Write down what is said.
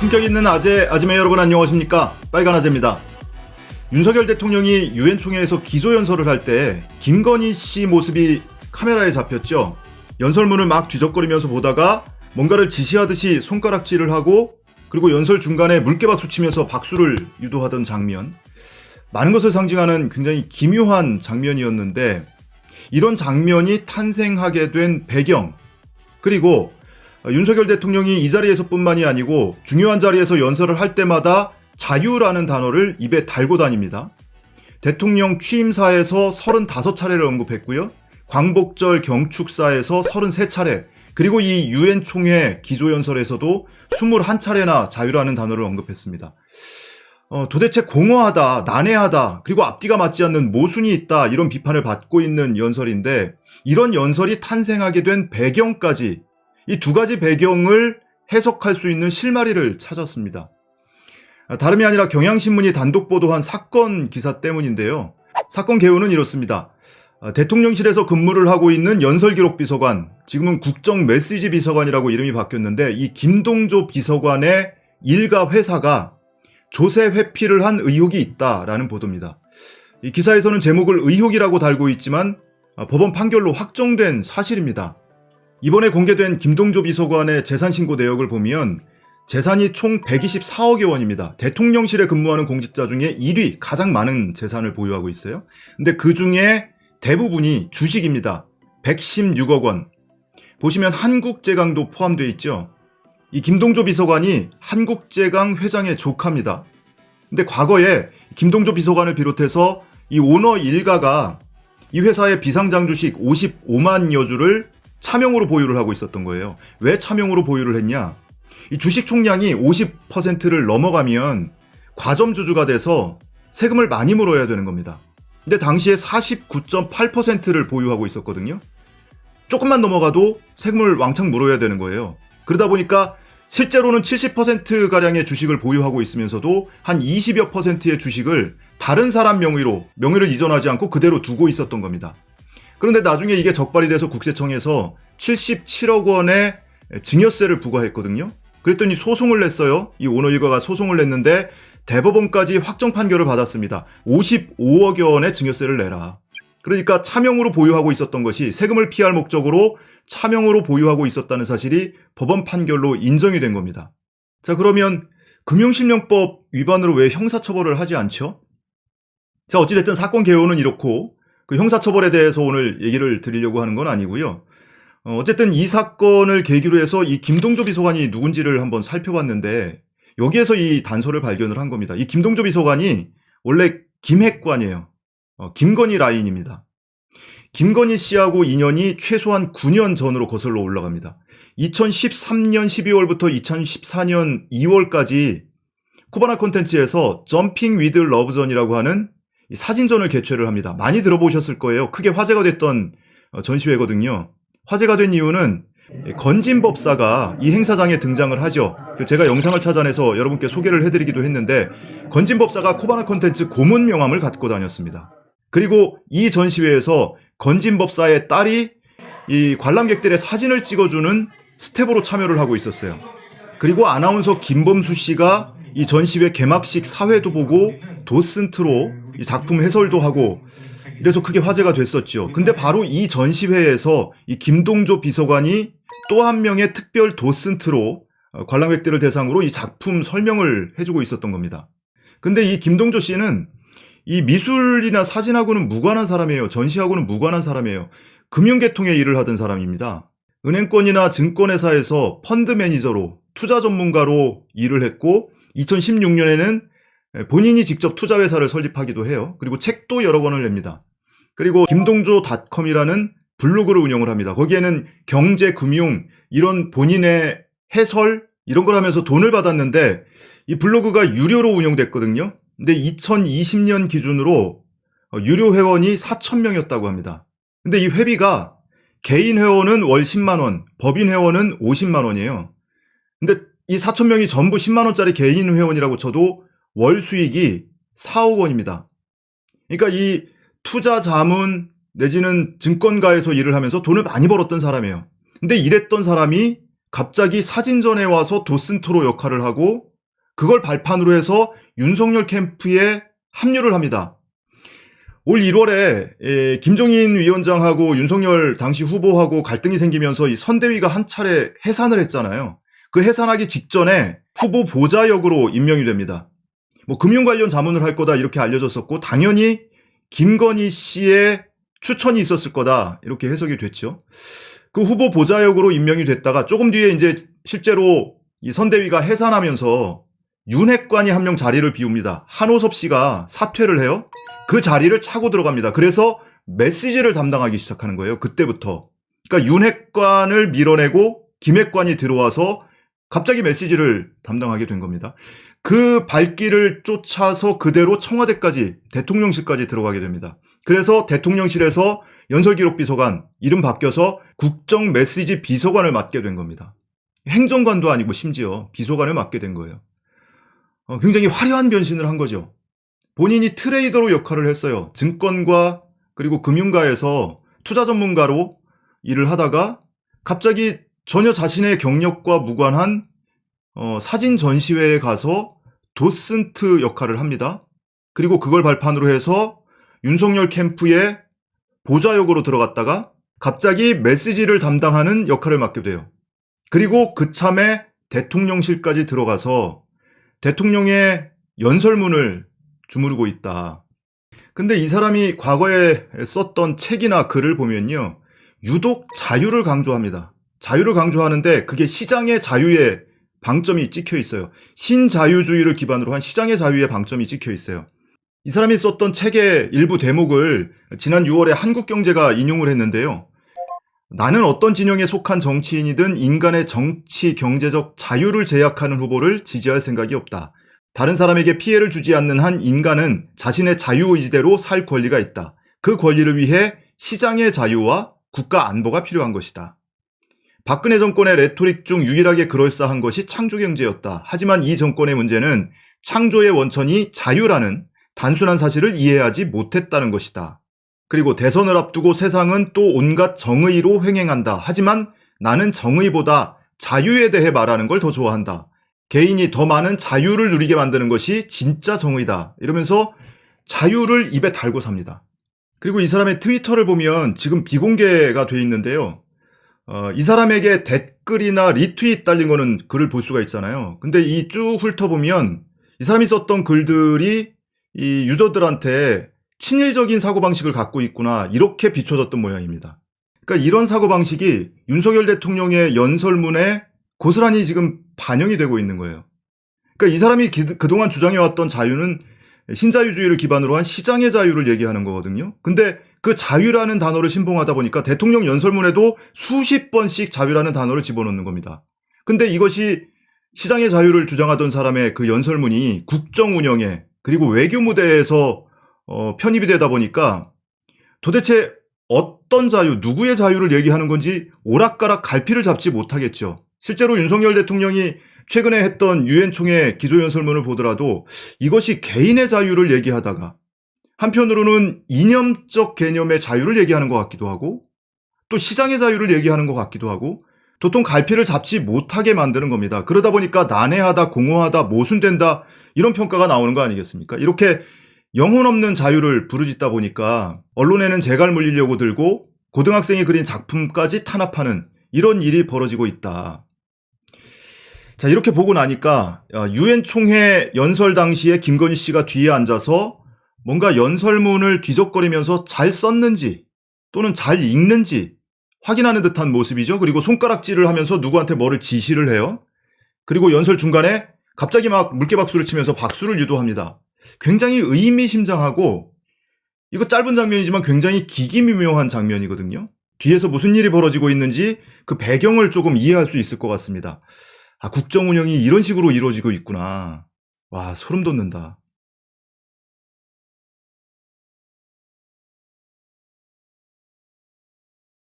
품격 있는 아재, 아지매 여러분 안녕하십니까? 빨간 아재입니다. 윤석열 대통령이 유엔 총회에서 기조 연설을 할 때 김건희 씨 모습이 카메라에 잡혔죠. 연설문을 막 뒤적거리면서 보다가 뭔가를 지시하듯이 손가락질을 하고 그리고 연설 중간에 물개박수 치면서 박수를 유도하던 장면. 많은 것을 상징하는 굉장히 기묘한 장면이었는데 이런 장면이 탄생하게 된 배경 그리고 윤석열 대통령이 이 자리에서뿐만이 아니고 중요한 자리에서 연설을 할 때마다 자유라는 단어를 입에 달고 다닙니다. 대통령 취임사에서 35차례를 언급했고요. 광복절 경축사에서 33차례, 그리고 이 유엔 총회 기조연설에서도 21차례나 자유라는 단어를 언급했습니다. 어, 도대체 공허하다, 난해하다, 그리고 앞뒤가 맞지 않는 모순이 있다, 이런 비판을 받고 있는 연설인데, 이런 연설이 탄생하게 된 배경까지 이 두 가지 배경을 해석할 수 있는 실마리를 찾았습니다. 다름이 아니라 경향신문이 단독 보도한 사건 기사 때문인데요. 사건 개요는 이렇습니다. 대통령실에서 근무를 하고 있는 연설기록 비서관, 지금은 국정 메시지 비서관이라고 이름이 바뀌었는데 이 김동조 비서관의 일가 회사가 조세 회피를 한 의혹이 있다라는 보도입니다. 이 기사에서는 제목을 의혹이라고 달고 있지만 법원 판결로 확정된 사실입니다. 이번에 공개된 김동조 비서관의 재산 신고 내역을 보면 재산이 총 124억여 원입니다. 대통령실에 근무하는 공직자 중에 1위 가장 많은 재산을 보유하고 있어요. 근데 그 중에 대부분이 주식입니다. 116억 원. 보시면 한국제강도 포함되어 있죠. 이 김동조 비서관이 한국제강 회장의 조카입니다. 근데 과거에 김동조 비서관을 비롯해서 이 오너 일가가 이 회사의 비상장 주식 55만여 주를 차명으로 보유를 하고 있었던 거예요. 왜 차명으로 보유를 했냐? 이 주식 총량이 50%를 넘어가면 과점주주가 돼서 세금을 많이 물어야 되는 겁니다. 근데 당시에 49.8%를 보유하고 있었거든요. 조금만 넘어가도 세금을 왕창 물어야 되는 거예요. 그러다 보니까 실제로는 70%가량의 주식을 보유하고 있으면서도 한 20여 퍼센트의 주식을 다른 사람 명의로, 명의를 이전하지 않고 그대로 두고 있었던 겁니다. 그런데 나중에 이게 적발이 돼서 국세청에서 77억 원의 증여세를 부과했거든요. 그랬더니 소송을 냈어요. 이 오너 일가가 소송을 냈는데 대법원까지 확정 판결을 받았습니다. 55억여 원의 증여세를 내라. 그러니까 차명으로 보유하고 있었던 것이 세금을 피할 목적으로 차명으로 보유하고 있었다는 사실이 법원 판결로 인정이 된 겁니다. 자, 그러면 금융실명법 위반으로 왜 형사처벌을 하지 않죠? 자, 어찌됐든 사건 개요는 이렇고 그 형사처벌에 대해서 오늘 얘기를 드리려고 하는 건 아니고요. 어, 어쨌든 이 사건을 계기로 해서 이 김동조 비서관이 누군지를 한번 살펴봤는데 여기에서 이 단서를 발견을 한 겁니다. 이 김동조 비서관이 원래 김핵관이에요. 어, 김건희 라인입니다. 김건희 씨하고 인연이 최소한 9년 전으로 거슬러 올라갑니다. 2013년 12월부터 2014년 2월까지 코바나 콘텐츠에서 Jumping with Love전이라고 하는 사진전을 개최를 합니다. 많이 들어보셨을 거예요. 크게 화제가 됐던 어, 전시회거든요. 화제가 된 이유는 건진법사가 이 행사장에 등장을 하죠. 그 제가 영상을 찾아내서 여러분께 소개를 해드리기도 했는데 건진법사가 코바나 콘텐츠 고문 명함을 갖고 다녔습니다. 그리고 이 전시회에서 건진법사의 딸이 이 관람객들의 사진을 찍어주는 스텝으로 참여를 하고 있었어요. 그리고 아나운서 김범수 씨가 이 전시회 개막식 사회도 보고 도슨트로 이 작품 해설도 하고 이래서 크게 화제가 됐었죠. 근데 바로 이 전시회에서 이 김동조 비서관이 또 한 명의 특별 도슨트로 어, 관람객들을 대상으로 이 작품 설명을 해주고 있었던 겁니다. 근데 이 김동조 씨는 이 미술이나 사진하고는 무관한 사람이에요. 전시하고는 무관한 사람이에요. 금융계통의 일을 하던 사람입니다. 은행권이나 증권회사에서 펀드 매니저로 투자 전문가로 일을 했고 2016년에는 본인이 직접 투자회사를 설립하기도 해요. 그리고 책도 여러 권을 냅니다. 그리고 김동조닷컴이라는 블로그를 운영을 합니다. 거기에는 경제, 금융 이런 본인의 해설 이런 걸 하면서 돈을 받았는데 이 블로그가 유료로 운영됐거든요. 근데 2020년 기준으로 유료 회원이 4천명이었다고 합니다. 근데 이 회비가 개인 회원은 월 10만 원, 법인 회원은 50만 원이에요. 근데 이 4천 명이 전부 10만 원짜리 개인 회원이라고 쳐도 월 수익이 4억 원입니다. 그러니까 이 투자 자문 내지는 증권가에서 일을 하면서 돈을 많이 벌었던 사람이에요. 근데 이랬던 사람이 갑자기 사진전에 와서 도슨토로 역할을 하고 그걸 발판으로 해서 윤석열 캠프에 합류를 합니다. 올 1월에 예, 김종인 위원장하고 윤석열 당시 후보하고 갈등이 생기면서 이 선대위가 한 차례 해산을 했잖아요. 그 해산하기 직전에 후보 보좌역으로 임명이 됩니다. 뭐 금융 관련 자문을 할 거다 이렇게 알려졌었고 당연히 김건희 씨의 추천이 있었을 거다 이렇게 해석이 됐죠. 그 후보 보좌역으로 임명이 됐다가 조금 뒤에 이제 실제로 이 선대위가 해산하면서 윤핵관이 한 명 자리를 비웁니다. 한호섭 씨가 사퇴를 해요. 그 자리를 차고 들어갑니다. 그래서 메시지를 담당하기 시작하는 거예요. 그때부터. 그러니까 윤핵관을 밀어내고 김핵관이 들어와서 갑자기 메시지를 담당하게 된 겁니다. 그 발길을 쫓아서 그대로 청와대까지 대통령실까지 들어가게 됩니다. 그래서 대통령실에서 연설기록 비서관 이름 바뀌어서 국정 메시지 비서관을 맡게 된 겁니다. 행정관도 아니고 심지어 비서관을 맡게 된 거예요. 어, 굉장히 화려한 변신을 한 거죠. 본인이 트레이더로 역할을 했어요. 증권과 그리고 금융가에서 투자 전문가로 일을 하다가 갑자기 전혀 자신의 경력과 무관한 어, 사진 전시회에 가서 도슨트 역할을 합니다. 그리고 그걸 발판으로 해서 윤석열 캠프에 보좌역으로 들어갔다가 갑자기 메시지를 담당하는 역할을 맡게 돼요. 그리고 그참에 대통령실까지 들어가서 대통령의 연설문을 주무르고 있다. 근데 이 사람이 과거에 썼던 책이나 글을 보면요. 유독 자유를 강조합니다. 자유를 강조하는데 그게 시장의 자유에 방점이 찍혀 있어요. 신자유주의를 기반으로 한 시장의 자유의 방점이 찍혀 있어요. 이 사람이 썼던 책의 일부 대목을 지난 6월에 한국경제가 인용을 했는데요. 나는 어떤 진영에 속한 정치인이든 인간의 정치, 경제적 자유를 제약하는 후보를 지지할 생각이 없다. 다른 사람에게 피해를 주지 않는 한 인간은 자신의 자유의지대로 살 권리가 있다. 그 권리를 위해 시장의 자유와 국가 안보가 필요한 것이다. 박근혜 정권의 레토릭 중 유일하게 그럴싸한 것이 창조경제였다. 하지만 이 정권의 문제는 창조의 원천이 자유라는 단순한 사실을 이해하지 못했다는 것이다. 그리고 대선을 앞두고 세상은 또 온갖 정의로 횡행한다. 하지만 나는 정의보다 자유에 대해 말하는 걸 더 좋아한다. 개인이 더 많은 자유를 누리게 만드는 것이 진짜 정의다. 이러면서 자유를 입에 달고 삽니다. 그리고 이 사람의 트위터를 보면 지금 비공개가 돼 있는데요. 어, 이 사람에게 댓글이나 리트윗 달린 거는 글을 볼 수가 있잖아요. 근데 이 쭉 훑어보면 이 사람이 썼던 글들이 이 유저들한테 친일적인 사고방식을 갖고 있구나 이렇게 비춰졌던 모양입니다. 그러니까 이런 사고방식이 윤석열 대통령의 연설문에 고스란히 지금 반영이 되고 있는 거예요. 그러니까 이 사람이 기, 그동안 주장해왔던 자유는 신자유주의를 기반으로 한 시장의 자유를 얘기하는 거거든요. 근데 그 자유라는 단어를 신봉하다 보니까 대통령 연설문에도 수십 번씩 자유라는 단어를 집어넣는 겁니다. 근데 이것이 시장의 자유를 주장하던 사람의 그 연설문이 국정 운영에 그리고 외교 무대에서 어, 편입이 되다 보니까 도대체 어떤 자유, 누구의 자유를 얘기하는 건지 오락가락 갈피를 잡지 못하겠죠. 실제로 윤석열 대통령이 최근에 했던 유엔 총회 기조연설문을 보더라도 이것이 개인의 자유를 얘기하다가 한편으로는 이념적 개념의 자유를 얘기하는 것 같기도 하고 또 시장의 자유를 얘기하는 것 같기도 하고 도통 갈피를 잡지 못하게 만드는 겁니다. 그러다 보니까 난해하다, 공허하다, 모순된다 이런 평가가 나오는 거 아니겠습니까? 이렇게 영혼 없는 자유를 부르짖다 보니까 언론에는 재갈 물리려고 들고 고등학생이 그린 작품까지 탄압하는 이런 일이 벌어지고 있다. 자, 이렇게 보고 나니까 유엔 총회 연설 당시에 김건희 씨가 뒤에 앉아서 뭔가 연설문을 뒤적거리면서 잘 썼는지 또는 잘 읽는지 확인하는 듯한 모습이죠. 그리고 손가락질을 하면서 누구한테 뭐를 지시를 해요. 그리고 연설 중간에 갑자기 막 물개박수를 치면서 박수를 유도합니다. 굉장히 의미심장하고 이거 짧은 장면이지만 굉장히 기기미묘한 장면이거든요. 뒤에서 무슨 일이 벌어지고 있는지 그 배경을 조금 이해할 수 있을 것 같습니다. 아, 국정 운영이 이런 식으로 이루어지고 있구나. 와, 소름 돋는다.